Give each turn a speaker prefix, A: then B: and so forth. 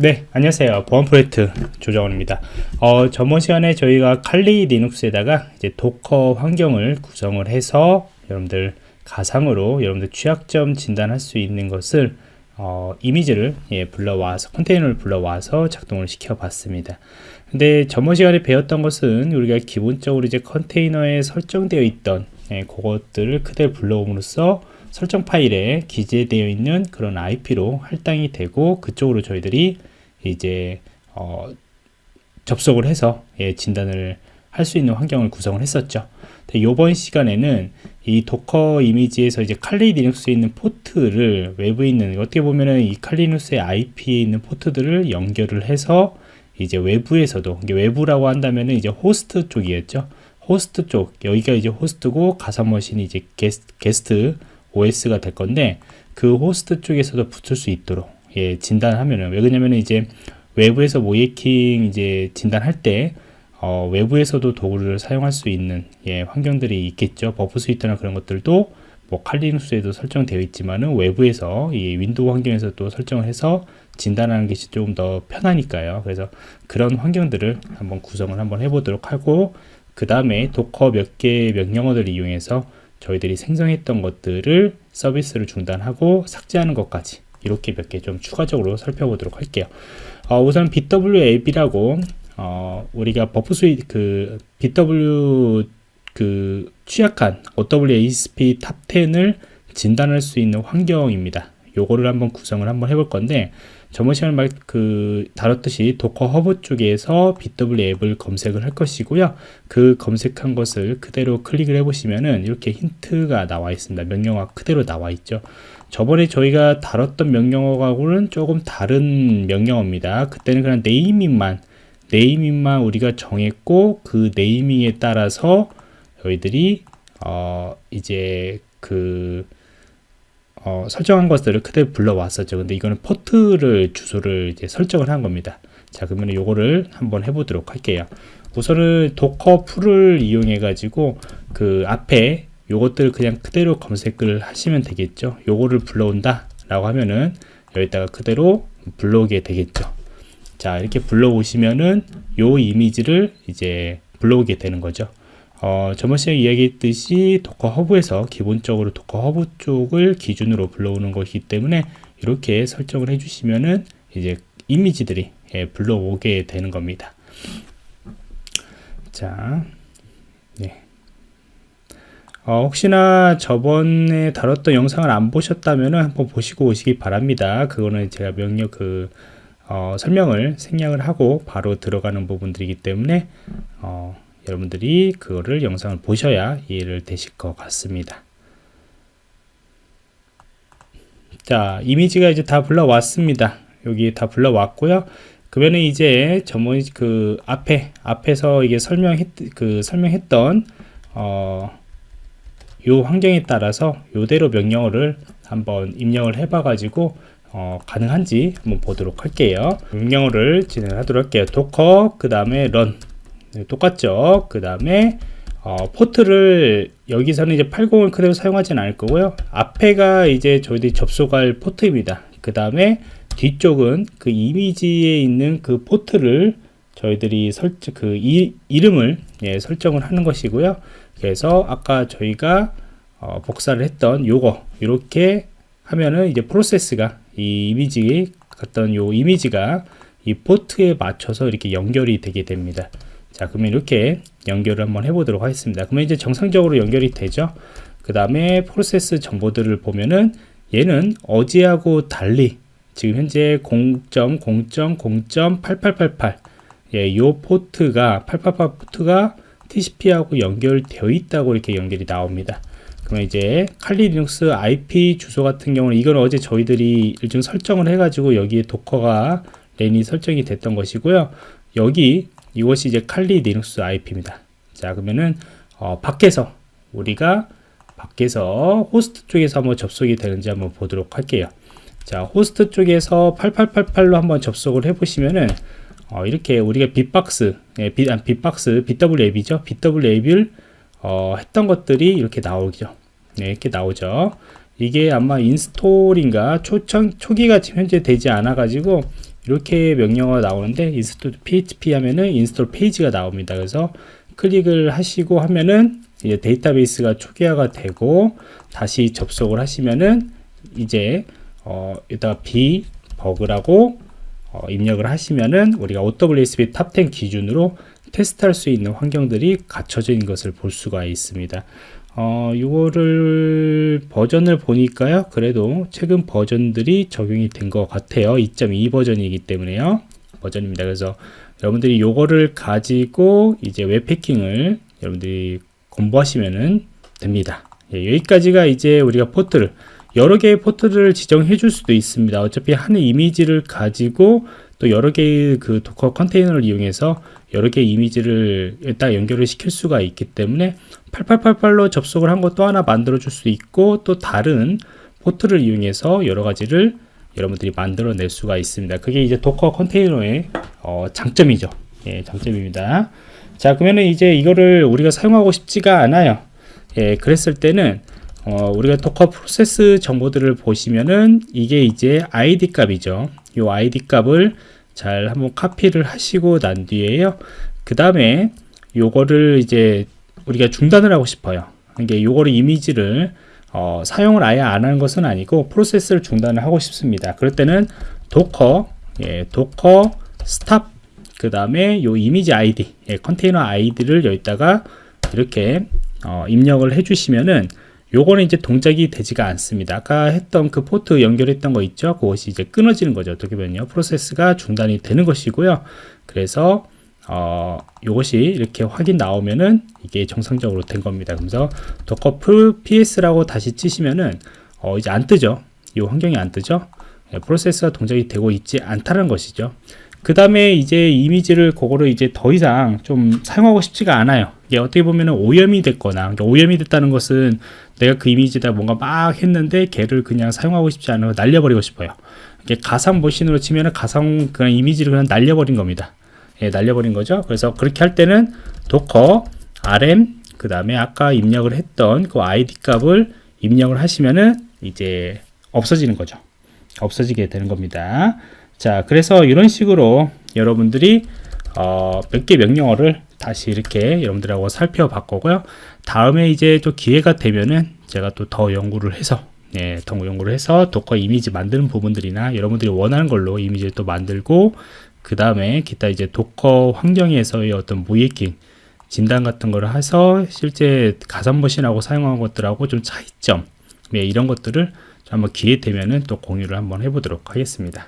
A: 네 안녕하세요. 보안 프로젝트 조정원입니다. 어, 저번 시간에 저희가 칼리 리눅스에다가 이제 Docker 환경을 구성을 해서 여러분들 가상으로 여러분들 취약점 진단할 수 있는 것을 어, 이미지를 예, 불러와서 컨테이너를 불러와서 작동을 시켜 봤습니다. 근데 저번 시간에 배웠던 것은 우리가 기본적으로 이제 컨테이너에 설정되어 있던 예, 그것들을 그대로 불러옴으로써 설정 파일에 기재되어 있는 그런 IP로 할당이 되고 그쪽으로 저희들이 이제 어, 접속을 해서 예, 진단을 할 수 있는 환경을 구성을 했었죠. 이번 시간에는 이 Docker 이미지에서 이제 칼리 리눅스에 있는 포트를 외부에 있는 어떻게 보면은 이 칼리 리눅스의 IP에 있는 포트들을 연결을 해서 이제 외부에서도 이게 외부라고 한다면은 이제 호스트 쪽이었죠. 호스트 쪽 여기가 이제 호스트고 가상 머신이 이제 게스트, 게스트 OS가 될 건데 그 호스트 쪽에서도 붙을 수 있도록 예, 진단하면은 왜 그러냐면 이제 외부에서 모의해킹 이제 진단할 때 어, 외부에서도 도구를 사용할 수 있는 예, 환경들이 있겠죠. Burp Suite나 그런 것들도 뭐 칼리눅스에도 설정되어 있지만은 외부에서 이 윈도우 환경에서 또 설정을 해서 진단하는 것이 조금 더 편하니까요. 그래서 그런 환경들을 한번 구성을 한번 해보도록 하고 그 다음에 Docker 몇 개의 명령어들을 이용해서 저희들이 생성했던 것들을 서비스를 중단하고 삭제하는 것까지 이렇게 몇 개 좀 추가적으로 살펴보도록 할게요. 어, 우선 bWAPP라고 어, 우리가 Burp Suite 그 BW 그 취약한 OWASP Top 10을 진단할 수 있는 환경입니다. 요거를 한번 구성을 한번 해볼 건데 저번 시간에 말, 그, 다뤘듯이 Docker Hub 쪽에서 bWAPP을 검색을 할 것이고요. 그 검색한 것을 그대로 클릭을 해보시면은 이렇게 힌트가 나와 있습니다. 명령어 그대로 나와 있죠. 저번에 저희가 다뤘던 명령어하고는 조금 다른 명령어입니다. 그때는 그냥 네이밍만, 네이밍만 우리가 정했고 그 네이밍에 따라서 저희들이, 어, 이제 그, 어, 설정한 것들을 그대로 불러왔었죠. 근데 이거는 포트를 주소를 이제 설정을 한 겁니다. 자, 그러면 요거를 한번 해보도록 할게요. 우선은 docker pull을 이용해 가지고 그 앞에 요것들 그냥 그대로 검색을 하시면 되겠죠. 요거를 불러온다 라고 하면은 여기다가 그대로 불러오게 되겠죠. 자, 이렇게 불러오시면은 요 이미지를 이제 불러오게 되는 거죠. 어, 저번 시간에 이야기했듯이 Docker Hub에서 기본적으로 Docker Hub 쪽을 기준으로 불러오는 것이기 때문에 이렇게 설정을 해주시면은 이제 이미지들이 예, 불러오게 되는 겁니다. 자, 네. 어, 혹시나 저번에 다뤘던 영상을 안 보셨다면 한번 보시고 오시기 바랍니다. 그거는 제가 명령 그 어, 설명을 생략을 하고 바로 들어가는 부분들이기 때문에 어, 여러분들이 그거를 영상을 보셔야 이해를 되실 것 같습니다. 자, 이미지가 이제 다 불러왔습니다. 여기 다 불러왔고요. 그러면 이제 저번 그 앞에 앞에서 이게 설명했 그 설명했던 어, 요 환경에 따라서 요대로 명령어를 한번 입력을 해봐 가지고 어, 가능한지 한번 보도록 할게요. 명령어를 진행하도록 할게요. docker 그 다음에 run 네, 똑같죠. 그 다음에 어, 포트를 여기서는 이제 80을 그대로 사용하지는 않을 거고요. 앞에가 이제 저희들이 접속할 포트입니다. 그 다음에 뒤쪽은 그 이미지에 있는 그 포트를 저희들이 설정 그 이, 이름을 예, 설정을 하는 것이고요. 그래서 아까 저희가 어, 복사를 했던 요거 이렇게 하면은 이제 프로세스가 이 이미지 같던 요 이미지가 이 포트에 맞춰서 이렇게 연결이 되게 됩니다 자 그러면 이렇게 연결을 한번 해보도록 하겠습니다. 그러면 이제 정상적으로 연결이 되죠? 그 다음에 프로세스 정보들을 보면은 얘는 어제하고 달리 지금 현재 0.0.0.8888 예, 요 포트가 888 포트가 TCP하고 연결되어 있다고 이렇게 연결이 나옵니다. 그러면 이제 Kali Linux IP 주소 같은 경우는 이건 어제 저희들이 일종 설정을 해가지고 여기에 도커가 랜이 설정이 됐던 것이고요. 여기 이것이 이제 Kali Linux IP입니다. 자, 그러면은 어, 밖에서 우리가 밖에서 호스트 쪽에서 한번 접속이 되는지 한번 보도록 할게요. 자, 호스트 쪽에서 8888로 한번 접속을 해보시면은 어, 이렇게 우리가 bee-box, 예, bee, 아, bee-box, bWAPP죠. bWAPP를 어, 했던 것들이 이렇게 나오죠. 네, 이렇게 나오죠. 이게 아마 install인가 초청, 초기가 지금 현재 되지 않아 가지고 이렇게 명령어가 나오는데 install php 하면은 install 페이지가 나옵니다. 그래서 클릭을 하시고 하면은 이제 데이터베이스가 초기화가 되고 다시 접속을 하시면은 이제 어 여기다가 b 버그라고 어, 입력을 하시면은 우리가 OWASP Top10 기준으로 테스트할 수 있는 환경들이 갖춰져 있는 것을 볼 수가 있습니다. 어, 이거를 버전을 보니까요. 그래도 최근 버전들이 적용이 된 것 같아요. 2.2 버전이기 때문에요. 버전입니다. 그래서 여러분들이 이거를 가지고 이제 웹해킹을 여러분들이 공부하시면 됩니다. 예, 여기까지가 이제 우리가 포트를 여러 개의 포트를 지정해 줄 수도 있습니다. 어차피 한 이미지를 가지고 또 여러 개의 그 Docker 컨테이너를 이용해서 여러 개의 이미지를 딱 연결을 시킬 수가 있기 때문에 8888로 접속을 한 것도 하나 만들어 줄 수 있고 또 다른 포트를 이용해서 여러 가지를 여러분들이 만들어 낼 수가 있습니다. 그게 이제 Docker 컨테이너의 어, 장점이죠. 예, 장점입니다. 자, 그러면 이제 이거를 우리가 사용하고 싶지가 않아요. 예, 그랬을 때는 어, 우리가 Docker 프로세스 정보들을 보시면은 이게 이제 id 값이죠. 이 id 값을 잘 한번 카피를 하시고 난 뒤에요. 그 다음에 요거를 이제 우리가 중단을 하고 싶어요. 이게 요거를 이미지를 어, 사용을 아예 안 하는 것은 아니고 프로세스를 중단을 하고 싶습니다. 그럴 때는 docker 예, docker stop 그 다음에 요 이미지 아이디 예, 컨테이너 아이디를 여기다가 이렇게 어, 입력을 해주시면은 요거는 이제 동작이 되지가 않습니다. 아까 했던 그 포트 연결했던 거 있죠? 그것이 이제 끊어지는 거죠. 어떻게 보면요. 프로세스가 중단이 되는 것이고요. 그래서 어, 요것이 이렇게 확인 나오면은 이게 정상적으로 된 겁니다. 그래서 docker ps라고 다시 치시면은 어, 이제 안 뜨죠. 이 환경이 안 뜨죠. 예, 프로세스가 동작이 되고 있지 않다는 것이죠. 그 다음에 이제 이미지를 그거를 이제 더 이상 좀 사용하고 싶지가 않아요. 이게 어떻게 보면 오염이 됐거나 그러니까 오염이 됐다는 것은 내가 그 이미지에다 뭔가 막 했는데 걔를 그냥 사용하고 싶지 않아요. 날려버리고 싶어요. 이게 가상 머신으로 치면은 가상 그냥 이미지를 그냥 날려버린 겁니다. 예, 날려버린 거죠. 그래서 그렇게 할 때는 docker rm 그 다음에 아까 입력을 했던 그 id 값을 입력을 하시면은 이제 없어지는 거죠. 없어지게 되는 겁니다. 자, 그래서 이런 식으로 여러분들이 어, 몇 개 명령어를 다시 이렇게 여러분들하고 살펴봤고요. 다음에 이제 또 기회가 되면은 제가 또 더 연구를 해서 예, 더 연구를 해서 도커 이미지 만드는 부분들이나 여러분들이 원하는 걸로 이미지를 또 만들고 그 다음에 기타 이제 도커 환경에서의 어떤 무해킹 진단 같은 거를 해서 실제 가상 머신하고 사용한 것들하고 좀 차이점 예, 이런 것들을 한번 기회 되면은 또 공유를 한번 해보도록 하겠습니다.